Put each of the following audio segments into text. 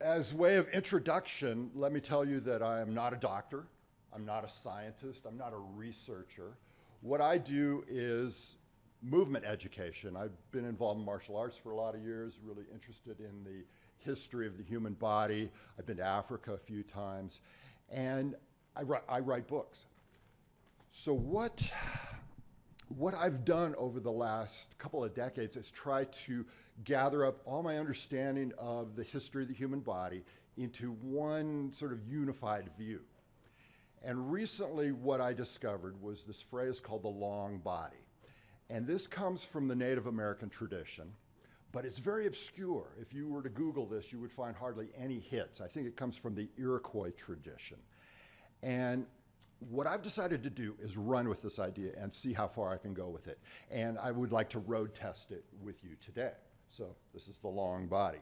as way of introduction, let me tell you that I am not a doctor. I'm not a scientist. I'm not a researcher. What I do is movement education. I've been involved in martial arts for a lot of years, really interested in the history of the human body. I've been to Africa a few times. And I, write, I write books. So what, what I've done over the last couple of decades is try to gather up all my understanding of the history of the human body into one sort of unified view. And recently what I discovered was this phrase called the long body. And this comes from the Native American tradition, but it's very obscure. If you were to Google this, you would find hardly any hits. I think it comes from the Iroquois tradition. And what I've decided to do is run with this idea and see how far I can go with it. And I would like to road test it with you today. So this is the long body.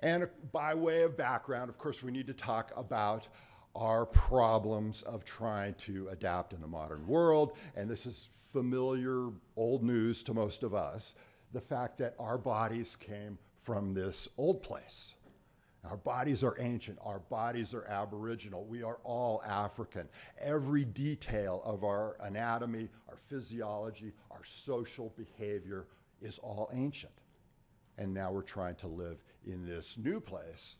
And uh, by way of background, of course, we need to talk about our problems of trying to adapt in the modern world. And this is familiar old news to most of us, the fact that our bodies came from this old place. Our bodies are ancient. Our bodies are aboriginal. We are all African. Every detail of our anatomy, our physiology, our social behavior is all ancient. And now we're trying to live in this new place,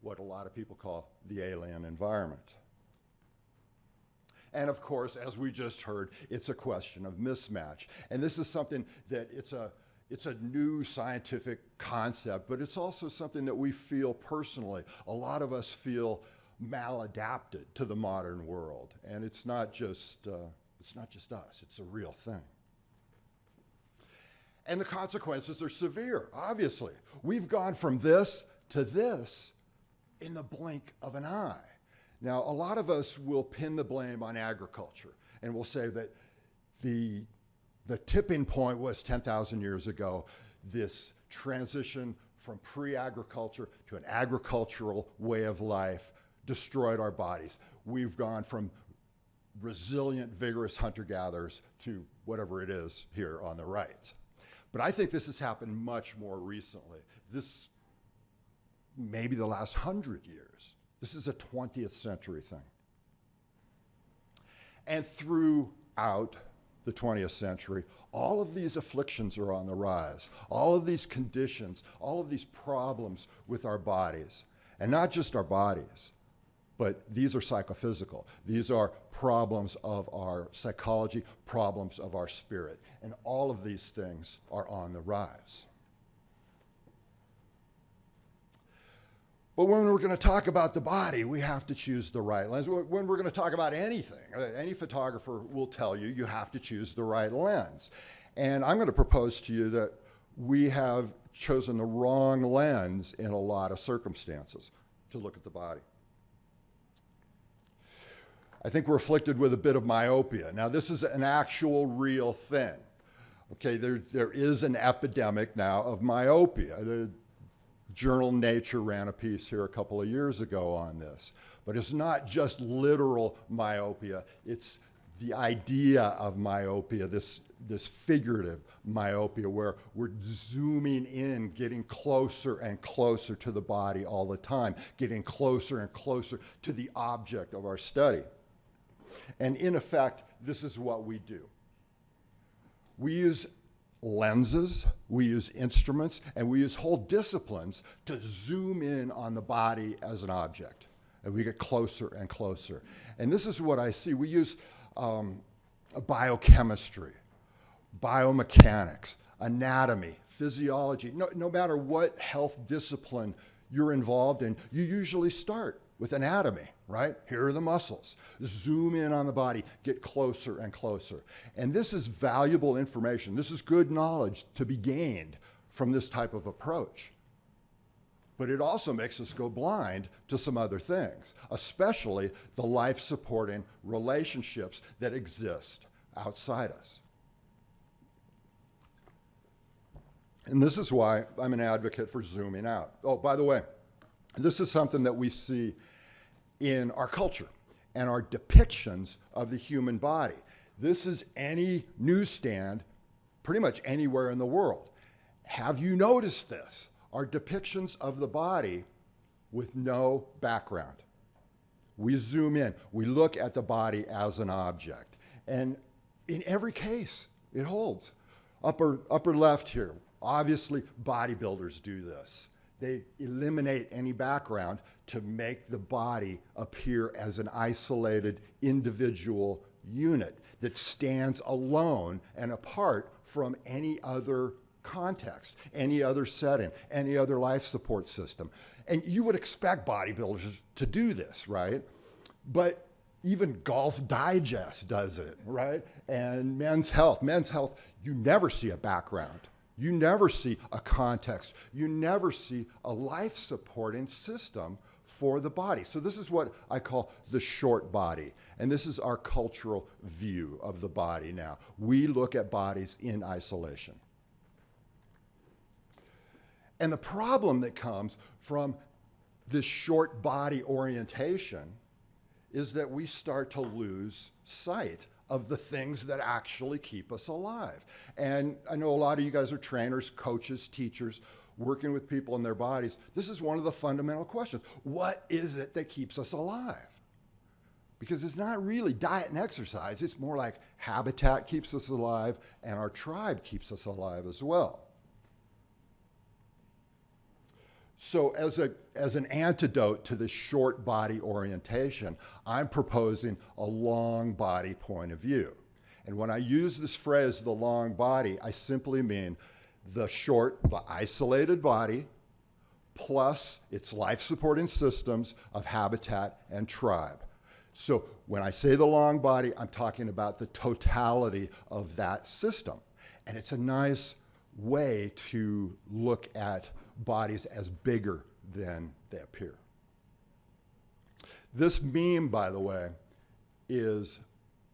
what a lot of people call the alien environment. And of course, as we just heard, it's a question of mismatch. And this is something that it's a, it's a new scientific concept, but it's also something that we feel personally. A lot of us feel maladapted to the modern world. And it's not just, uh, it's not just us, it's a real thing. And the consequences are severe, obviously. We've gone from this to this in the blink of an eye. Now, a lot of us will pin the blame on agriculture and we'll say that the the tipping point was 10,000 years ago, this transition from pre-agriculture to an agricultural way of life destroyed our bodies. We've gone from resilient, vigorous hunter-gatherers to whatever it is here on the right. But I think this has happened much more recently. This maybe the last hundred years. This is a 20th century thing. And throughout the 20th century, all of these afflictions are on the rise. All of these conditions, all of these problems with our bodies, and not just our bodies, but these are psychophysical. These are problems of our psychology, problems of our spirit, and all of these things are on the rise. But when we're going to talk about the body, we have to choose the right lens. When we're going to talk about anything, uh, any photographer will tell you you have to choose the right lens. And I'm going to propose to you that we have chosen the wrong lens in a lot of circumstances to look at the body. I think we're afflicted with a bit of myopia. Now, this is an actual real thing. Okay, there, there is an epidemic now of myopia. Journal Nature ran a piece here a couple of years ago on this. But it's not just literal myopia, it's the idea of myopia, this, this figurative myopia where we're zooming in, getting closer and closer to the body all the time, getting closer and closer to the object of our study. And in effect, this is what we do. We use lenses, we use instruments, and we use whole disciplines to zoom in on the body as an object. And we get closer and closer. And this is what I see. We use um, biochemistry, biomechanics, anatomy, physiology. No, no matter what health discipline you're involved in, you usually start with anatomy, right? Here are the muscles. Zoom in on the body, get closer and closer. And this is valuable information. This is good knowledge to be gained from this type of approach. But it also makes us go blind to some other things, especially the life-supporting relationships that exist outside us. And this is why I'm an advocate for zooming out. Oh, by the way, this is something that we see in our culture and our depictions of the human body. This is any newsstand pretty much anywhere in the world. Have you noticed this? are depictions of the body with no background. We zoom in, we look at the body as an object. And in every case, it holds. Upper, upper left here, obviously bodybuilders do this. They eliminate any background to make the body appear as an isolated individual unit that stands alone and apart from any other context, any other setting, any other life support system. And you would expect bodybuilders to do this, right? But even Golf Digest does it, right? And Men's Health. Men's Health, you never see a background. You never see a context. You never see a life supporting system for the body. So this is what I call the short body. And this is our cultural view of the body now. We look at bodies in isolation. And the problem that comes from this short body orientation is that we start to lose sight of the things that actually keep us alive. And I know a lot of you guys are trainers, coaches, teachers, working with people in their bodies. This is one of the fundamental questions. What is it that keeps us alive? Because it's not really diet and exercise, it's more like habitat keeps us alive and our tribe keeps us alive as well. So as, a, as an antidote to this short body orientation, I'm proposing a long body point of view. And when I use this phrase, the long body, I simply mean the short, the isolated body, plus its life supporting systems of habitat and tribe. So when I say the long body, I'm talking about the totality of that system. And it's a nice way to look at bodies as bigger than they appear. This meme, by the way, is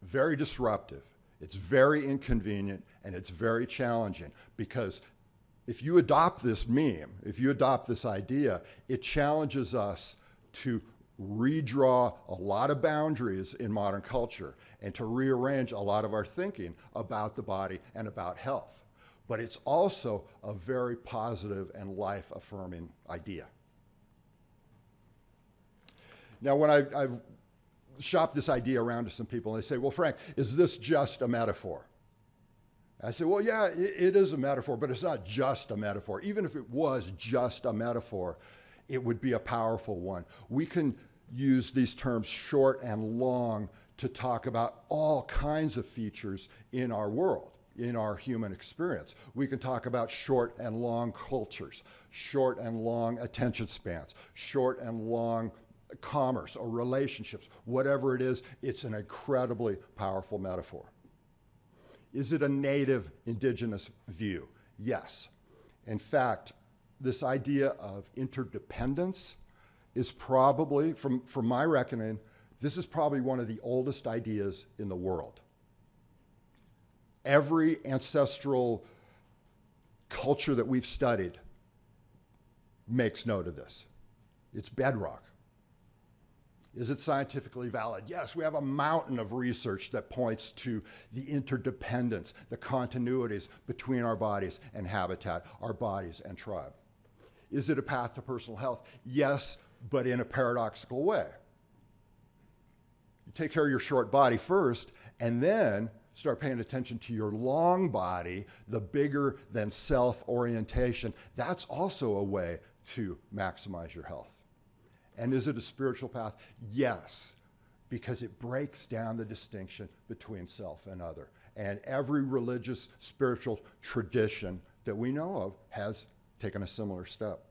very disruptive. It's very inconvenient and it's very challenging because if you adopt this meme, if you adopt this idea, it challenges us to redraw a lot of boundaries in modern culture and to rearrange a lot of our thinking about the body and about health but it's also a very positive and life affirming idea. Now, when I, have shopped this idea around to some people, and they say, Well, Frank, is this just a metaphor? I say, Well, yeah, it is a metaphor, but it's not just a metaphor. Even if it was just a metaphor, it would be a powerful one. We can use these terms short and long to talk about all kinds of features in our world in our human experience. We can talk about short and long cultures, short and long attention spans, short and long commerce or relationships, whatever it is, it's an incredibly powerful metaphor. Is it a native indigenous view? Yes. In fact, this idea of interdependence is probably, from, from my reckoning, this is probably one of the oldest ideas in the world every ancestral culture that we've studied makes note of this. It's bedrock. Is it scientifically valid? Yes, we have a mountain of research that points to the interdependence, the continuities between our bodies and habitat, our bodies and tribe. Is it a path to personal health? Yes, but in a paradoxical way. You take care of your short body first, and then start paying attention to your long body, the bigger than self orientation, that's also a way to maximize your health. And is it a spiritual path? Yes, because it breaks down the distinction between self and other. And every religious, spiritual tradition that we know of has taken a similar step.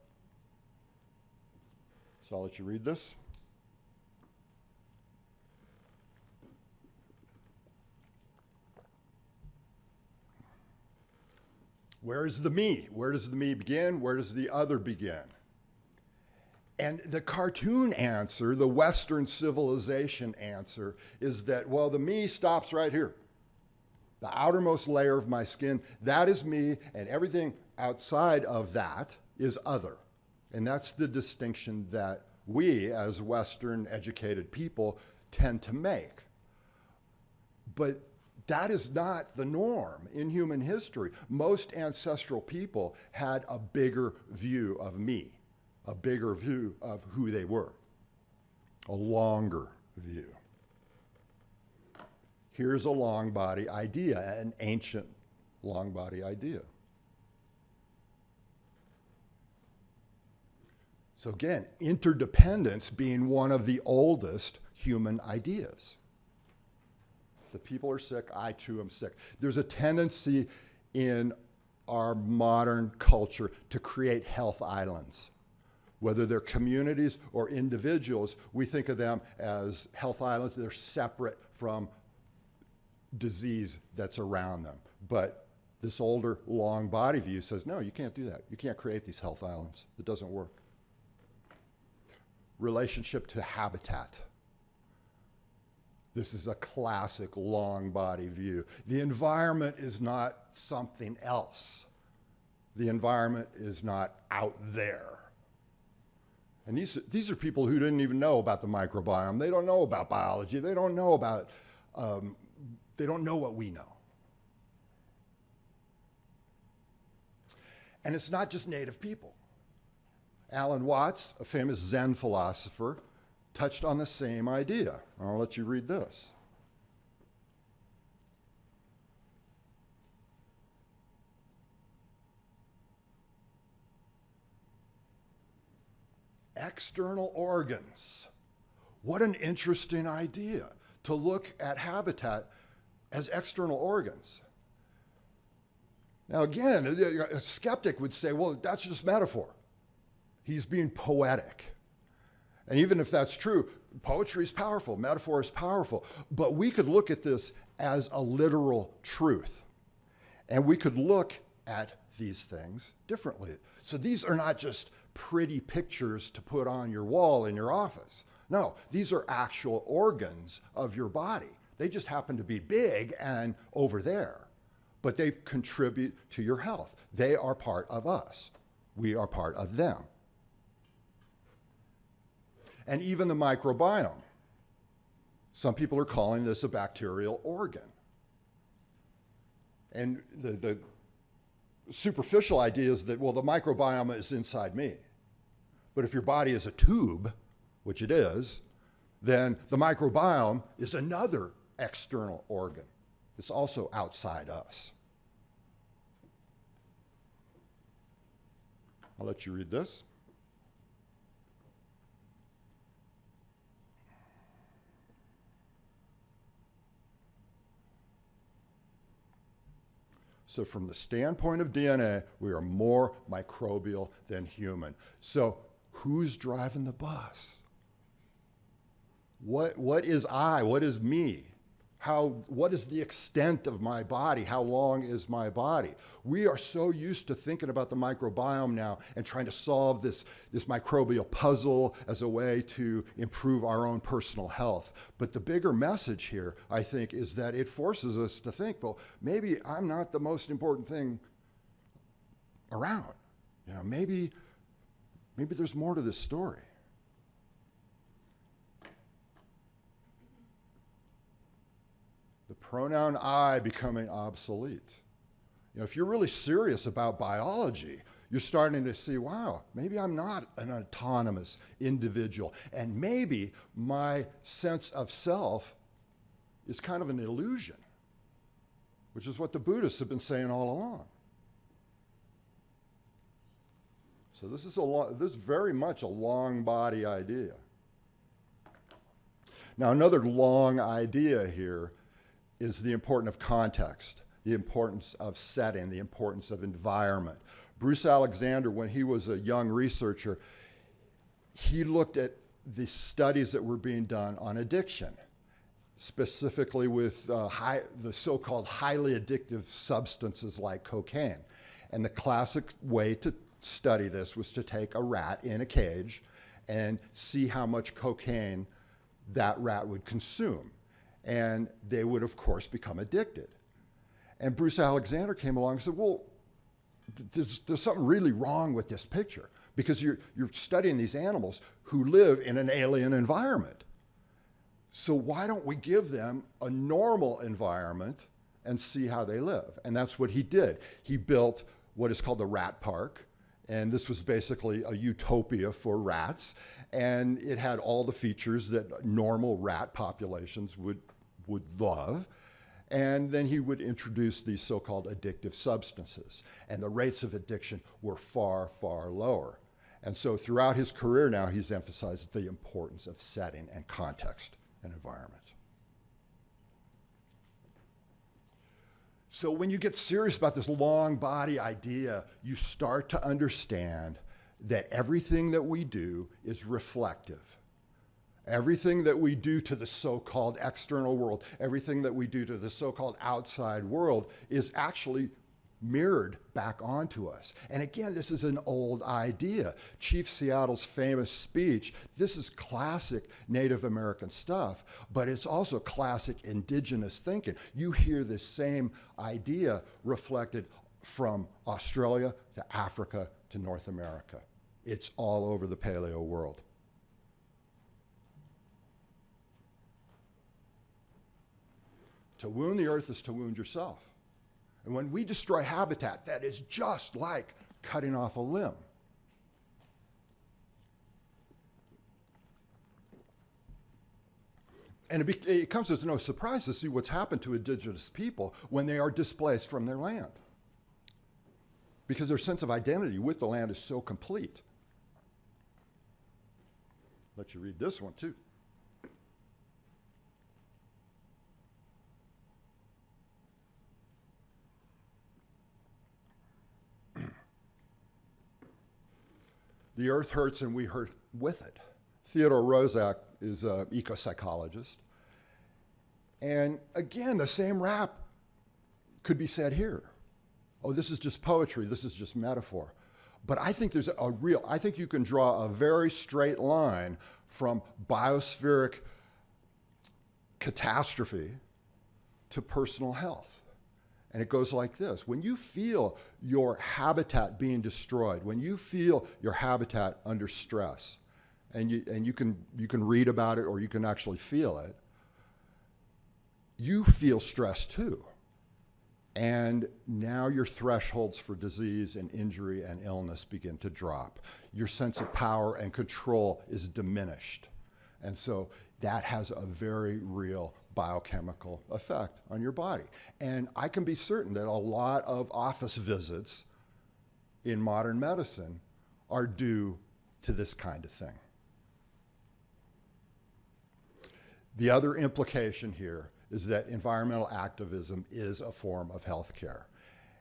So I'll let you read this. Where is the me? Where does the me begin? Where does the other begin? And the cartoon answer, the Western civilization answer, is that, well, the me stops right here. The outermost layer of my skin, that is me, and everything outside of that is other. And that's the distinction that we, as Western educated people, tend to make. But That is not the norm in human history. Most ancestral people had a bigger view of me, a bigger view of who they were, a longer view. Here's a long body idea, an ancient long body idea. So again, interdependence being one of the oldest human ideas. If the people are sick, I too am sick. There's a tendency in our modern culture to create health islands. Whether they're communities or individuals, we think of them as health islands. They're separate from disease that's around them. But this older, long body view says, no, you can't do that. You can't create these health islands. It doesn't work relationship to habitat. This is a classic long body view. The environment is not something else. The environment is not out there. And these, these are people who didn't even know about the microbiome. They don't know about biology. They don't know about, um, they don't know what we know. And it's not just native people. Alan Watts, a famous Zen philosopher, touched on the same idea. I'll let you read this. External organs. What an interesting idea to look at habitat as external organs. Now, again, a skeptic would say, well, that's just metaphor. He's being poetic. And even if that's true, poetry is powerful, metaphor is powerful. But we could look at this as a literal truth. And we could look at these things differently. So these are not just pretty pictures to put on your wall in your office. No, these are actual organs of your body. They just happen to be big and over there, but they contribute to your health. They are part of us. We are part of them and even the microbiome. Some people are calling this a bacterial organ. And the, the superficial idea is that, well, the microbiome is inside me. But if your body is a tube, which it is, then the microbiome is another external organ. It's also outside us. I'll let you read this. So from the standpoint of DNA, we are more microbial than human. So who's driving the bus? What, what is I? What is me? How, what is the extent of my body? How long is my body? We are so used to thinking about the microbiome now and trying to solve this, this microbial puzzle as a way to improve our own personal health. But the bigger message here, I think, is that it forces us to think, well, maybe I'm not the most important thing around. You know, maybe, maybe there's more to this story. The pronoun I becoming obsolete. You know, if you're really serious about biology, you're starting to see, wow, maybe I'm not an autonomous individual. And maybe my sense of self is kind of an illusion, which is what the Buddhists have been saying all along. So this is, a this is very much a long body idea. Now, another long idea here is the importance of context, the importance of setting, the importance of environment. Bruce Alexander, when he was a young researcher, he looked at the studies that were being done on addiction, specifically with uh, high, the so-called highly addictive substances like cocaine. And the classic way to study this was to take a rat in a cage and see how much cocaine that rat would consume and they would, of course, become addicted. And Bruce Alexander came along and said, well, there's, there's something really wrong with this picture because you're, you're studying these animals who live in an alien environment. So why don't we give them a normal environment and see how they live. And that's what he did. He built what is called the rat park. And this was basically a utopia for rats. And it had all the features that normal rat populations would, would love. And then he would introduce these so-called addictive substances. And the rates of addiction were far, far lower. And so throughout his career now, he's emphasized the importance of setting and context and environment. So when you get serious about this long body idea, you start to understand that everything that we do is reflective. Everything that we do to the so-called external world, everything that we do to the so-called outside world is actually mirrored back onto us. And again, this is an old idea. Chief Seattle's famous speech, this is classic Native American stuff, but it's also classic indigenous thinking. You hear this same idea reflected from Australia to Africa to North America. It's all over the paleo world. To wound the earth is to wound yourself. And when we destroy habitat, that is just like cutting off a limb. And it, it, comes as no surprise to see what's happened to indigenous people when they are displaced from their land. Because their sense of identity with the land is so complete. Let you read this one too. The earth hurts and we hurt with it. Theodore Roszak is an eco-psychologist. And again, the same rap could be said here. Oh, this is just poetry, this is just metaphor. But I think there's a real, I think you can draw a very straight line from biospheric catastrophe to personal health. And it goes like this. When you feel your habitat being destroyed, when you feel your habitat under stress, and you, and you, can, you can read about it or you can actually feel it, you feel stress too. And now your thresholds for disease and injury and illness begin to drop. Your sense of power and control is diminished. And so that has a very real biochemical effect on your body. And I can be certain that a lot of office visits in modern medicine are due to this kind of thing. The other implication here is that environmental activism is a form of healthcare.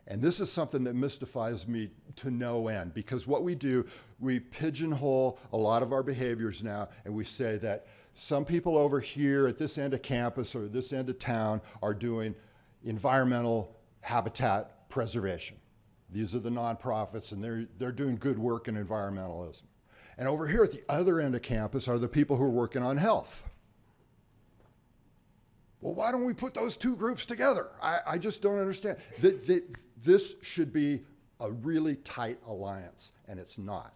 And this is something that mystifies me to no end because what we do, we pigeonhole a lot of our behaviors now and we say that some people over here at this end of campus or this end of town are doing environmental habitat preservation. These are the nonprofits and they're, they're doing good work in environmentalism. And over here at the other end of campus are the people who are working on health. Well, why don't we put those two groups together? I, I just don't understand. The, the, this should be a really tight alliance, and it's not.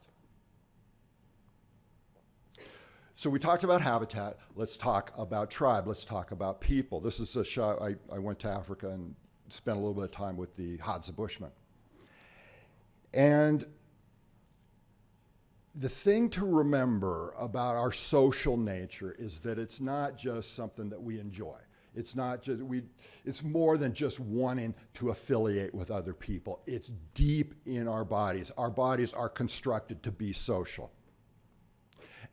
So we talked about habitat. Let's talk about tribe. Let's talk about people. This is a shot. I, I went to Africa and spent a little bit of time with the Hadza Bushmen. And the thing to remember about our social nature is that it's not just something that we enjoy. It's not just, we, it's more than just wanting to affiliate with other people. It's deep in our bodies. Our bodies are constructed to be social.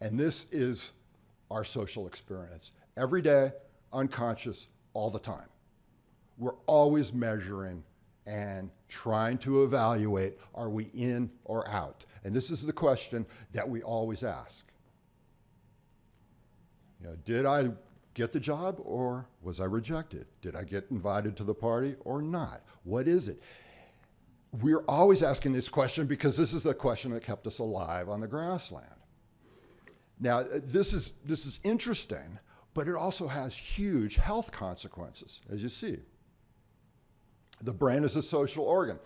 And this is our social experience. Every day, unconscious, all the time. We're always measuring and trying to evaluate, are we in or out? And this is the question that we always ask. You know, did I get the job or was I rejected? Did I get invited to the party or not? What is it? We're always asking this question because this is the question that kept us alive on the grassland. Now, uh, this is, this is interesting, but it also has huge health consequences, as you see. The brain is a social organ.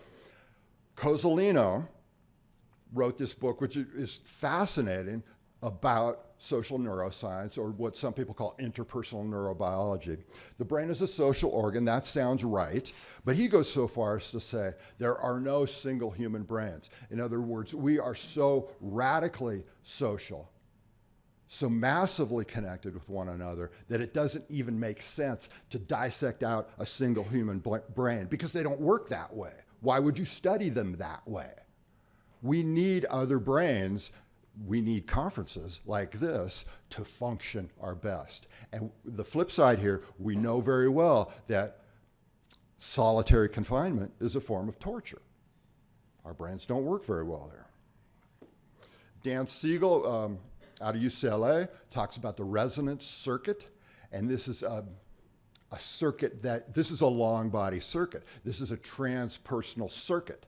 Cozolino wrote this book, which is fascinating, about social neuroscience, or what some people call interpersonal neurobiology. The brain is a social organ, that sounds right, but he goes so far as to say there are no single human brains. In other words, we are so radically social so massively connected with one another that it doesn't even make sense to dissect out a single human brain because they don't work that way. Why would you study them that way? We need other brains. We need conferences like this to function our best. And the flip side here, we know very well that solitary confinement is a form of torture. Our brains don't work very well there. Dan Siegel, um, out of UCLA, talks about the resonance circuit. And this is a, a circuit that, this is a long body circuit. This is a transpersonal circuit.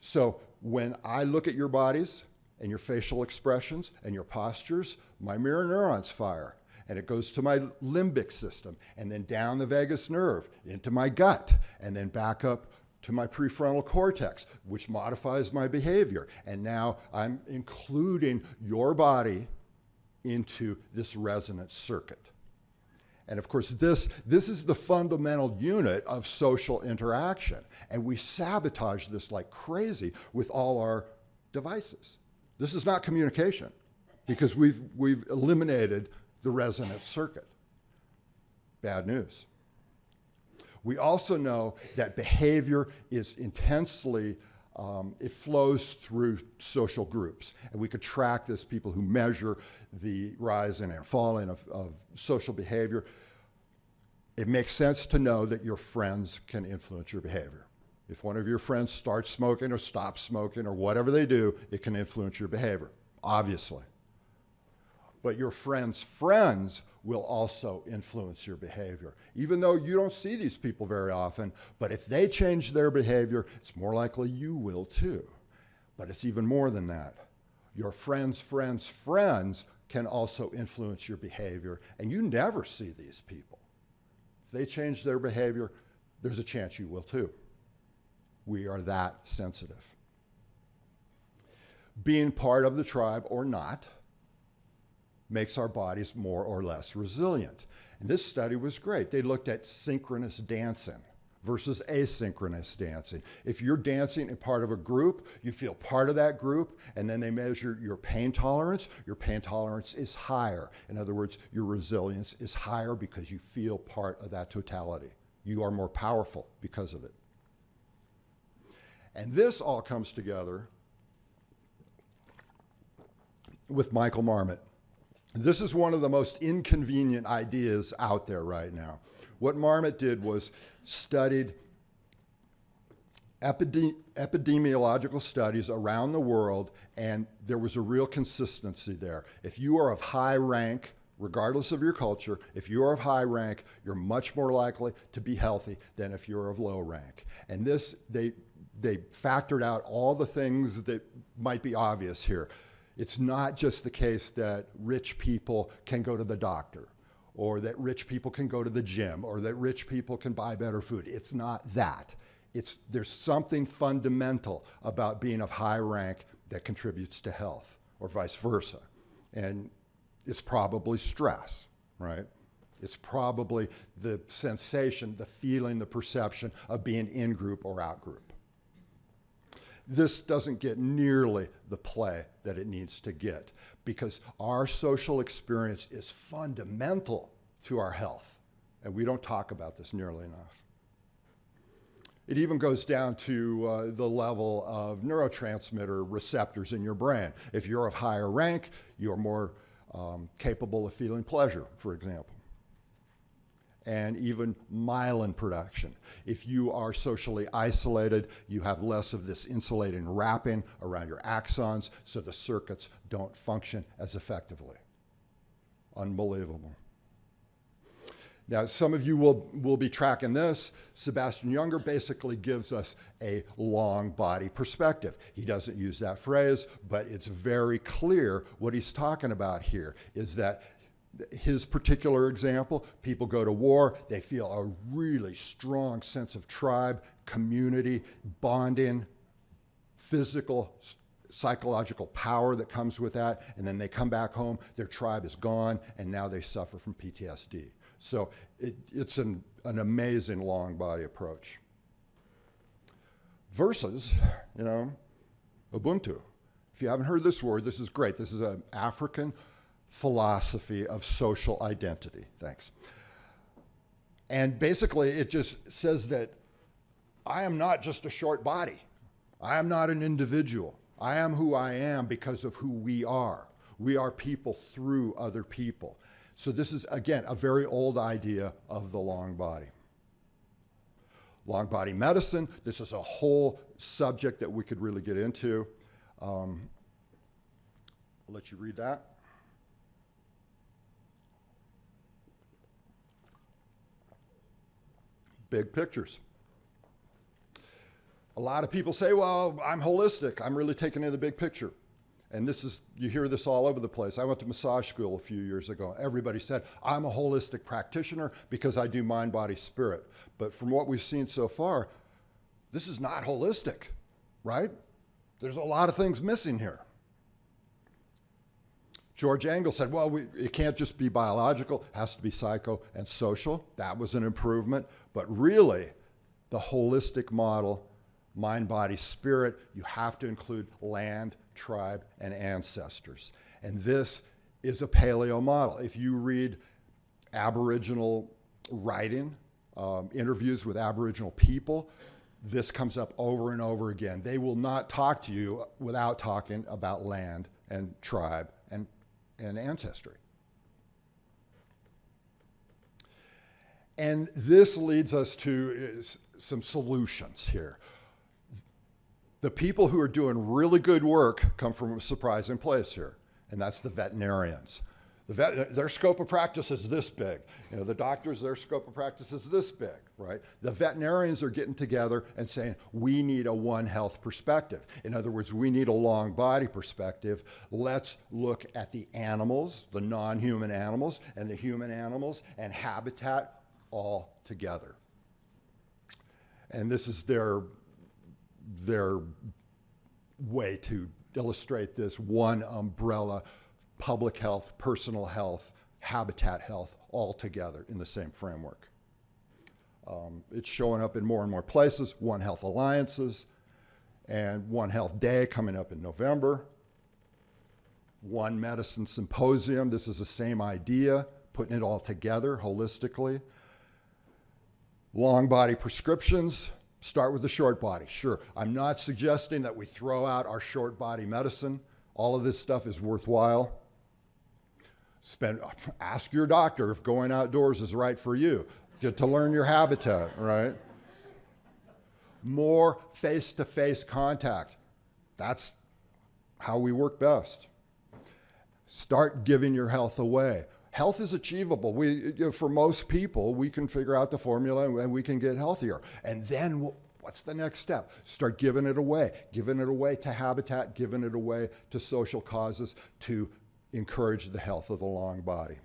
So when I look at your bodies and your facial expressions and your postures, my mirror neurons fire and it goes to my limbic system and then down the vagus nerve into my gut and then back up to my prefrontal cortex, which modifies my behavior. And now I'm including your body into this resonance circuit. And of course, this, this is the fundamental unit of social interaction. And we sabotage this like crazy with all our devices. This is not communication because we've, we've eliminated the resonance circuit. Bad news. We also know that behavior is intensely um, it flows through social groups. And we could track this, people who measure the rise and falling of, of social behavior. It makes sense to know that your friends can influence your behavior. If one of your friends starts smoking or stops smoking or whatever they do, it can influence your behavior, obviously. But your friends' friends will also influence your behavior. Even though you don't see these people very often, but if they change their behavior, it's more likely you will too. But it's even more than that. Your friends' friends' friends can also influence your behavior, and you never see these people. If they change their behavior, there's a chance you will too. We are that sensitive. Being part of the tribe or not, makes our bodies more or less resilient. And this study was great. They looked at synchronous dancing versus asynchronous dancing. If you're dancing in part of a group, you feel part of that group, and then they measure your pain tolerance. Your pain tolerance is higher. In other words, your resilience is higher because you feel part of that totality. You are more powerful because of it. And this all comes together with Michael Marmot. This is one of the most inconvenient ideas out there right now. What Marmot did was studied epidemiological studies around the world, and there was a real consistency there. If you are of high rank, regardless of your culture, if you are of high rank, you're much more likely to be healthy than if you're of low rank. And this, they, they factored out all the things that might be obvious here. It's not just the case that rich people can go to the doctor or that rich people can go to the gym or that rich people can buy better food. It's not that. It's, there's something fundamental about being of high rank that contributes to health or vice versa. And it's probably stress, right? It's probably the sensation, the feeling, the perception of being in group or out group this doesn't get nearly the play that it needs to get because our social experience is fundamental to our health. And we don't talk about this nearly enough. It even goes down to uh, the level of neurotransmitter receptors in your brain. If you're of higher rank, you're more um, capable of feeling pleasure, for example and even myelin production. If you are socially isolated, you have less of this insulating wrapping around your axons, so the circuits don't function as effectively. Unbelievable. Now, some of you will, will be tracking this. Sebastian Younger basically gives us a long body perspective. He doesn't use that phrase, but it's very clear what he's talking about here is that his particular example, people go to war, they feel a really strong sense of tribe, community, bonding, physical psychological power that comes with that, and then they come back home, their tribe is gone, and now they suffer from PTSD. So it, it's an, an amazing long body approach. Versus, you know, Ubuntu. If you haven't heard this word, this is great. This is an African philosophy of social identity. Thanks. And basically, it just says that I am not just a short body. I am not an individual. I am who I am because of who we are. We are people through other people. So this is, again, a very old idea of the long body. Long body medicine, this is a whole subject that we could really get into. Um, I'll let you read that. Big pictures. A lot of people say, well, I'm holistic. I'm really taking in the big picture. And this is, you hear this all over the place. I went to massage school a few years ago. Everybody said, I'm a holistic practitioner because I do mind, body, spirit. But from what we've seen so far, this is not holistic, right? There's a lot of things missing here. George Engel said, well, we, it can't just be biological, it has to be psycho and social. That was an improvement. But really, the holistic model, mind, body, spirit, you have to include land, tribe, and ancestors. And this is a paleo model. If you read Aboriginal writing, um, interviews with Aboriginal people, this comes up over and over again. They will not talk to you without talking about land and tribe and, ancestry. And this leads us to some solutions here the people who are doing really good work come from a surprising place here, and that's the veterinarians. The vet, their scope of practice is this big. You know, the doctors, their scope of practice is this big, right? The veterinarians are getting together and saying, we need a one health perspective. In other words, we need a long body perspective. Let's look at the animals, the non-human animals, and the human animals, and habitat all together. And this is their their way to illustrate this one umbrella, public health, personal health, habitat health, all together in the same framework. Um, it's showing up in more and more places, One Health Alliances, and One Health Day coming up in November. One Medicine Symposium, this is the same idea, putting it all together holistically. Long body prescriptions, Start with the short body. Sure, I'm not suggesting that we throw out our short body medicine. All of this stuff is worthwhile. Spend, ask your doctor if going outdoors is right for you. Get to learn your habitat, right? More face-to-face contact. That's how we work best. Start giving your health away health is achievable. We, you know, for most people, we can figure out the formula and we can get healthier. And then what's the next step? Start giving it away, giving it away to habitat, giving it away to social causes to encourage the health of the long body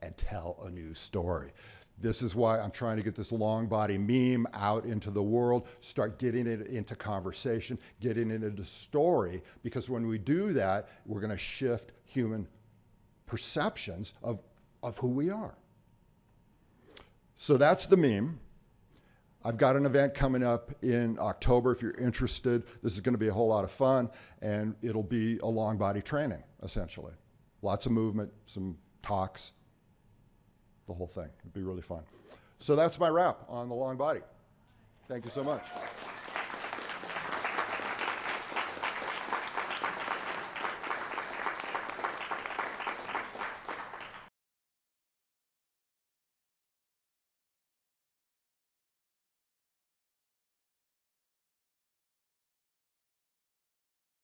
and tell a new story. This is why I'm trying to get this long body meme out into the world, start getting it into conversation, getting it into story, because when we do that, we're gonna shift human perceptions of, of who we are. So that's the meme. I've got an event coming up in October if you're interested. This is going to be a whole lot of fun, and it'll be a long body training, essentially. Lots of movement, some talks, the whole thing. It'd be really fun. So that's my wrap on the long body. Thank you so much.